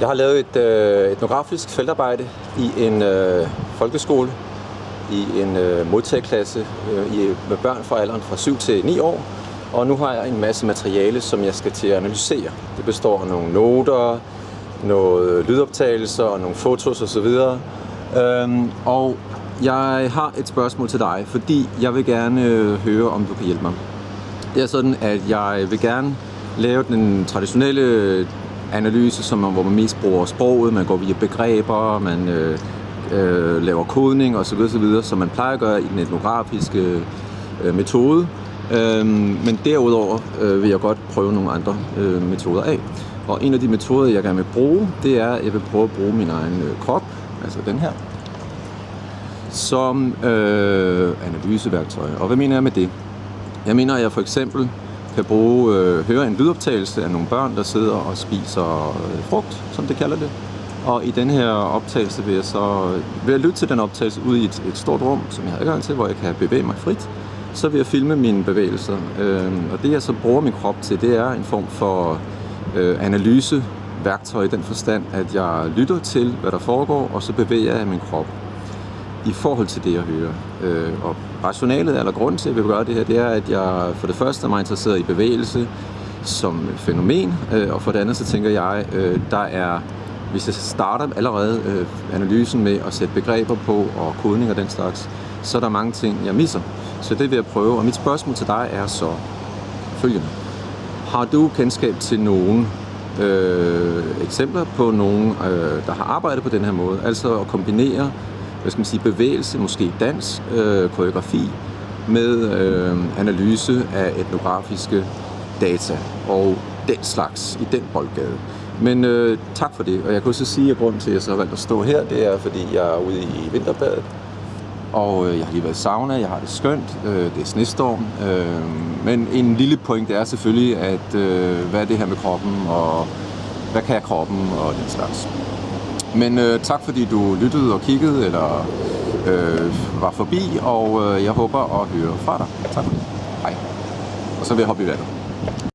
Jeg har lavet et øh, etnografisk feltarbejde i en øh, folkeskole, i en øh, modtagerklasse øh, i, med børn fra alderen fra 7 til 9 år. Og nu har jeg en masse materiale, som jeg skal til at analysere. Det består af nogle noter, noget lydoptagelser og nogle fotos osv. Øhm, og jeg har et spørgsmål til dig, fordi jeg vil gerne øh, høre, om du kan hjælpe mig. Det er sådan, at jeg vil gerne lave den traditionelle analyse, som, hvor man mest bruger sproget, man går via begreber, man øh, øh, laver kodning osv., osv., som man plejer at gøre i den etnografiske øh, metode. Øh, men derudover øh, vil jeg godt prøve nogle andre øh, metoder af. Og en af de metoder, jeg gerne vil bruge, det er, at jeg vil prøve at bruge min egen øh, krop, altså den her, som øh, analyseværktøj. Og hvad mener jeg med det? Jeg mener, at jeg for eksempel kan bruge, øh, høre en lydoptagelse af nogle børn, der sidder og spiser øh, frugt, som det kalder det. Og i den her optagelse vil jeg så ved jeg lytte til den optagelse ude i et, et stort rum, som jeg har adgang til, hvor jeg kan bevæge mig frit. Så vil jeg filme mine bevægelser. Øh, og det jeg så bruger min krop til, det er en form for øh, analyseværktøj i den forstand, at jeg lytter til, hvad der foregår, og så bevæger jeg min krop i forhold til det, jeg hører. Øh, og rationalet, eller grunden til, at jeg vil gøre det her, det er, at jeg for det første er meget interesseret i bevægelse som fænomen, øh, og for det andet så tænker jeg, øh, der er, hvis jeg starter allerede øh, analysen med at sætte begreber på og kodning og den slags, så er der mange ting, jeg misser. Så det vil jeg prøve, og mit spørgsmål til dig er så følgende. Har du kendskab til nogen øh, eksempler på nogen, øh, der har arbejdet på den her måde? Altså at kombinere hvad skal man sige, bevægelse, måske dans, øh, koreografi, med øh, analyse af etnografiske data og den slags i den boldgade. Men øh, tak for det, og jeg kan også sige, at grunden til, at jeg så har valgt at stå her, det er, fordi jeg er ude i vinterbadet, og øh, jeg har lige været i sauna, jeg har det skønt, øh, det er snestorm, øh, men en lille point er selvfølgelig, at øh, hvad er det her med kroppen, og hvad kan kroppen, og den slags. Men øh, tak fordi du lyttede og kiggede, eller øh, var forbi, og øh, jeg håber at høre fra dig. Tak for det. Hej. Og så vil jeg hoppe i vandet.